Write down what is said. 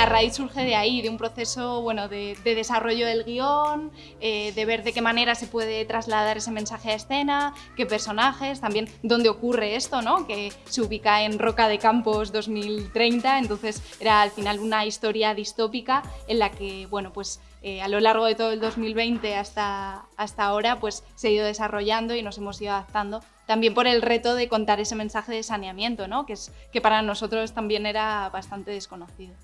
la raíz surge de ahí, de un proceso bueno, de, desarrollo del guion, eh, de ver de qué manera se puede trasladar ese mensaje a escena, qué personajes, también dónde ocurre esto, ¿no? que se ubica en Roca de Campos 2030, entonces era al final una historia distópica en la que bueno, pues, eh, a lo largo de todo el 2020 hasta, hasta ahora pues, se ha ido desarrollando y nos hemos ido adaptando también por el reto de contar ese mensaje de saneamiento, ¿no? que, es, que para nosotros también era bastante desconocido.